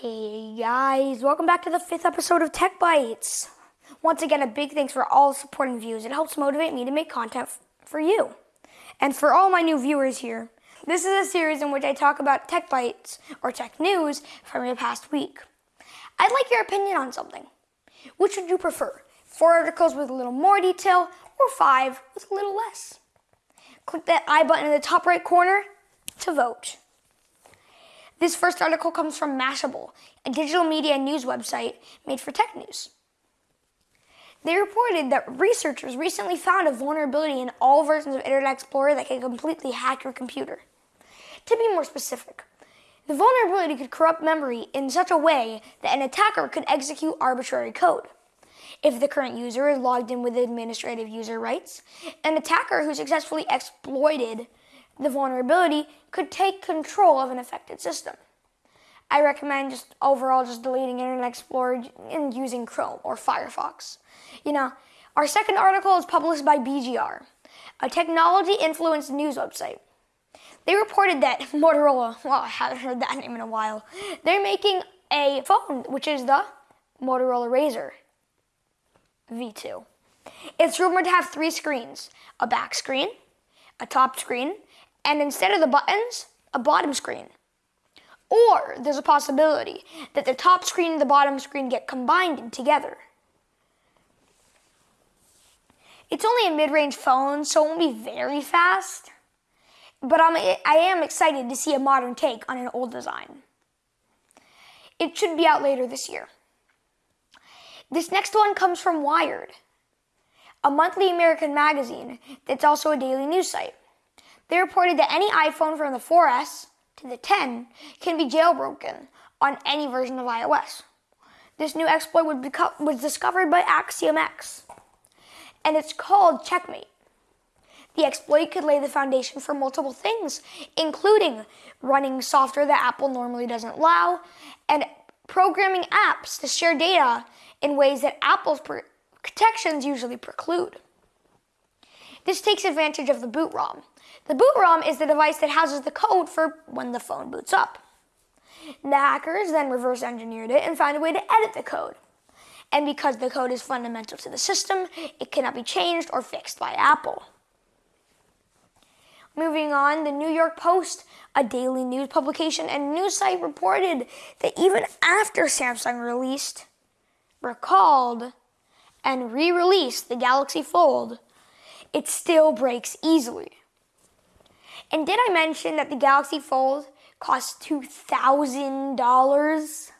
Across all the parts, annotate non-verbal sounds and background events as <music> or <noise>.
Hey guys, welcome back to the fifth episode of Tech Bites. Once again, a big thanks for all the support and views. It helps motivate me to make content f- for you. And for all my new viewers here, this is a series in which I talk about tech bites or tech news from the past week. I'd like your opinion on something. Which would you prefer? Four articles with a little more detail or five with a little less? Click that I button in the top right corner to vote. This first article comes from Mashable, a digital media news website made for tech news. They reported that researchers recently found a vulnerability in all versions of Internet Explorer that can completely hack your computer. To be more specific, the vulnerability could corrupt memory in such a way that an attacker could execute arbitrary code. If the current user is logged in with administrative user rights, an attacker who successfully exploited the vulnerability could take control of an affected system. I recommend just overall just deleting Internet Explorer and using Chrome or Firefox. You know, our second article is published by BGR, a technology influenced news website. They reported that <laughs> Motorola, well, I haven't heard that name in a while, they're making a phone, which is the Motorola Razr V2. It's rumored to have three screens a back screen, a top screen, and instead of the buttons, a bottom screen. Or there's a possibility that the top screen and the bottom screen get combined together. It's only a mid-range phone, so it won't be very fast. But I'm, I am excited to see a modern take on an old design. It should be out later this year. This next one comes from Wired, a monthly American magazine that's also a daily news site. They reported that any iPhone from the 4S to the 10 can be jailbroken on any version of iOS. This new exploit was discovered by axi0mX, and it's called checkm8. The exploit could lay the foundation for multiple things, including running software that Apple normally doesn't allow, and programming apps to share data in ways that Apple's protections usually preclude. This takes advantage of the boot ROM. The boot ROM is the device that houses the code for when the phone boots up. The hackers then reverse engineered it and found a way to edit the code. And because the code is fundamental to the system, it cannot be changed or fixed by Apple. Moving on, the New York Post, a daily news publication and news site, reported that even after Samsung released, recalled, and re released the Galaxy Fold, it still breaks easily. And did I mention that the Galaxy Fold costs $2,000?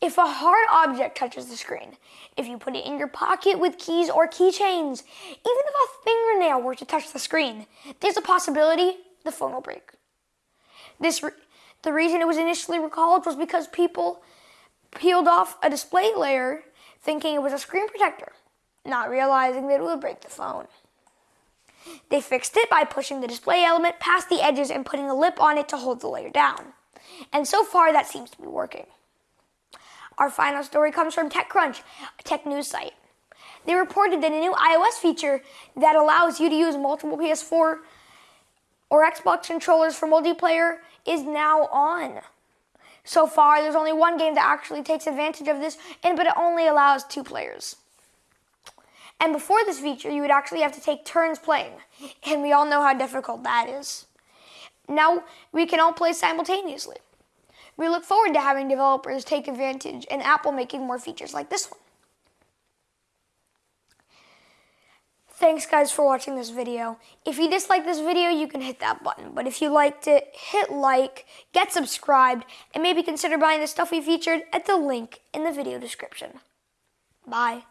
If a hard object touches the screen, if you put it in your pocket with keys or keychains, even if a fingernail were to touch the screen, there's a possibility the phone will break. This re- the reason it was initially recalled was because people peeled off a display layer thinking it was a screen protector not realizing that it would break the phone. They fixed it by pushing the display element past the edges and putting a lip on it to hold the layer down. And so far, that seems to be working. Our final story comes from TechCrunch, a tech news site. They reported that a new iOS feature that allows you to use multiple PS4 or Xbox controllers for multiplayer is now on. So far, there's only one game that actually takes advantage of this, and but it only allows two players. And before this feature, you would actually have to take turns playing. And we all know how difficult that is. Now we can all play simultaneously. We look forward to having developers take advantage and Apple making more features like this one. Thanks guys for watching this video. If you dislike this video, you can hit that button. But if you liked it, hit like, get subscribed, and maybe consider buying the stuff we featured at the link in the video description. Bye.